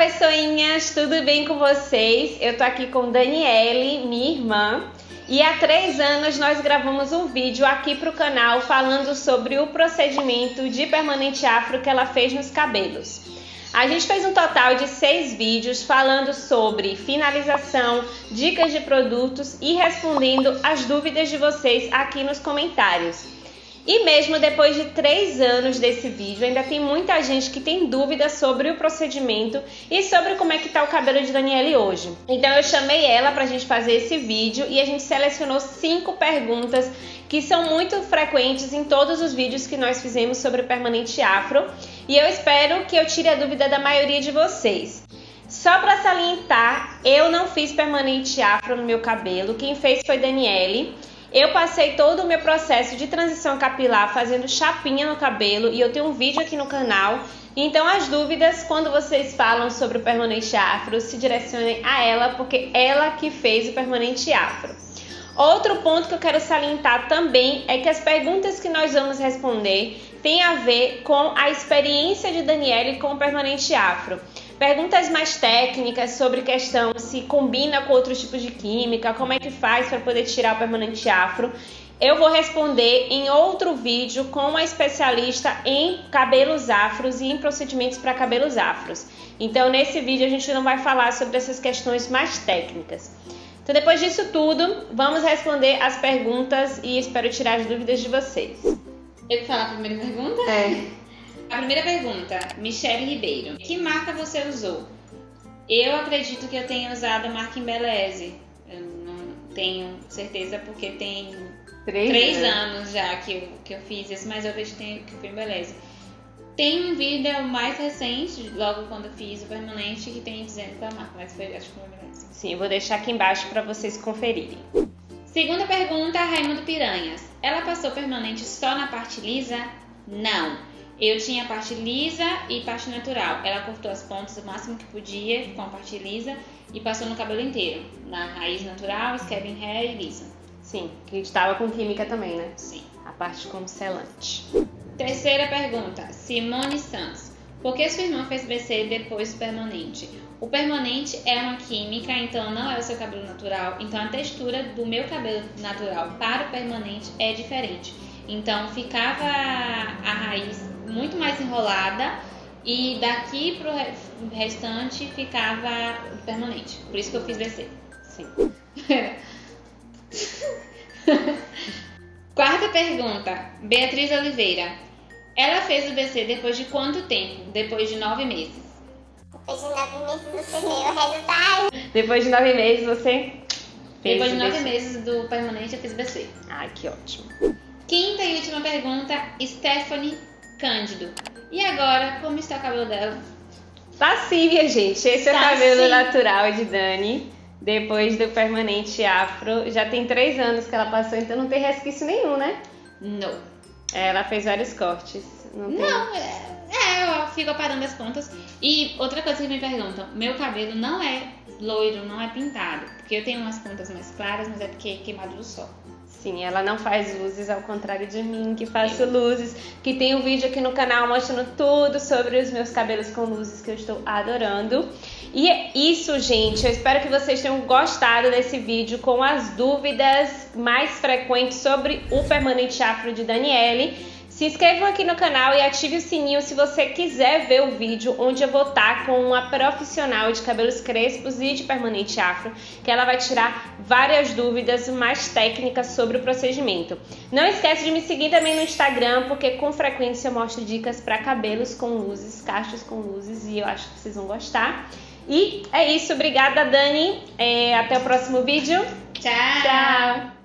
pessoinhas, tudo bem com vocês? Eu tô aqui com Daniele, minha irmã, e há três anos nós gravamos um vídeo aqui pro canal falando sobre o procedimento de permanente afro que ela fez nos cabelos. A gente fez um total de seis vídeos falando sobre finalização, dicas de produtos e respondendo as dúvidas de vocês aqui nos comentários. E mesmo depois de três anos desse vídeo, ainda tem muita gente que tem dúvidas sobre o procedimento e sobre como é que tá o cabelo de Daniele hoje. Então eu chamei ela para a gente fazer esse vídeo e a gente selecionou cinco perguntas que são muito frequentes em todos os vídeos que nós fizemos sobre permanente afro e eu espero que eu tire a dúvida da maioria de vocês. Só para salientar, eu não fiz permanente afro no meu cabelo, quem fez foi Daniele. Eu passei todo o meu processo de transição capilar fazendo chapinha no cabelo e eu tenho um vídeo aqui no canal. Então as dúvidas quando vocês falam sobre o permanente afro se direcionem a ela, porque ela que fez o permanente afro. Outro ponto que eu quero salientar também é que as perguntas que nós vamos responder têm a ver com a experiência de Daniele com o permanente afro. Perguntas mais técnicas sobre questão se combina com outros tipos de química, como é que faz para poder tirar o permanente afro. Eu vou responder em outro vídeo com uma especialista em cabelos afros e em procedimentos para cabelos afros. Então, nesse vídeo, a gente não vai falar sobre essas questões mais técnicas. Então, depois disso tudo, vamos responder as perguntas e espero tirar as dúvidas de vocês. Eu vou falar a primeira pergunta? É. A primeira pergunta, Michele Ribeiro. Que marca você usou? Eu acredito que eu tenha usado a marca Embeleze. Eu não tenho certeza porque tem Três, três né? anos já que eu, que eu fiz isso, mas eu vejo que foi Embeleze. Tem um vídeo mais recente, logo quando eu fiz o permanente, que tem dizendo que é marca, mas foi, acho que foi Embeleze. Sim, eu vou deixar aqui embaixo para vocês conferirem. Segunda pergunta, Raimundo Piranhas. Ela passou permanente só na parte lisa? Não. Eu tinha parte lisa e parte natural. Ela cortou as pontas o máximo que podia com a parte lisa e passou no cabelo inteiro. Na raiz natural, scabbing hair e lisa. Sim, que estava com química também, né? Sim. A parte com selante. Terceira pergunta, Simone Santos. Por que sua irmã fez BC depois do permanente? O permanente é uma química, então não é o seu cabelo natural. Então a textura do meu cabelo natural para o permanente é diferente. Então ficava a raiz muito mais enrolada e daqui pro re- restante ficava permanente. Por isso que eu fiz BC. Sim. Quarta pergunta, Beatriz Oliveira. Ela fez o BC depois de quanto tempo? Depois de nove meses. Depois de nove meses você vê o resultado. Depois de nove meses você fez Depois de nove BC. meses do permanente, eu fiz BC. Ai, que ótimo. Quinta e última pergunta, Stephanie Cândido. E agora, como está o cabelo dela? Tá sim, minha gente. Esse é o Tá cabelo sim. natural de Dani. Depois do permanente afro. Já tem três anos que ela passou, então não tem resquício nenhum, né? Não. Ela fez vários cortes. Não, tem. Não, é, é, eu fico aparando as pontas. E outra coisa que me perguntam, meu cabelo não é loiro, não é pintado. Porque eu tenho umas pontas mais claras, mas é porque é queimado do sol. Sim, ela não faz luzes, ao contrário de mim, que faço luzes. Que tem um vídeo aqui no canal mostrando tudo sobre os meus cabelos com luzes que eu estou adorando. E é isso, gente. Eu espero que vocês tenham gostado desse vídeo com as dúvidas mais frequentes sobre o permanente afro de Daniele. Se inscrevam aqui no canal e ative o sininho se você quiser ver o vídeo onde eu vou estar com uma profissional de cabelos crespos e de permanente afro, que ela vai tirar várias dúvidas mais técnicas sobre o procedimento. Não esquece de me seguir também no Instagram, porque com frequência eu mostro dicas para cabelos com luzes, cachos com luzes e eu acho que vocês vão gostar. E é isso, obrigada Dani, É, até o próximo vídeo. Tchau! Tchau!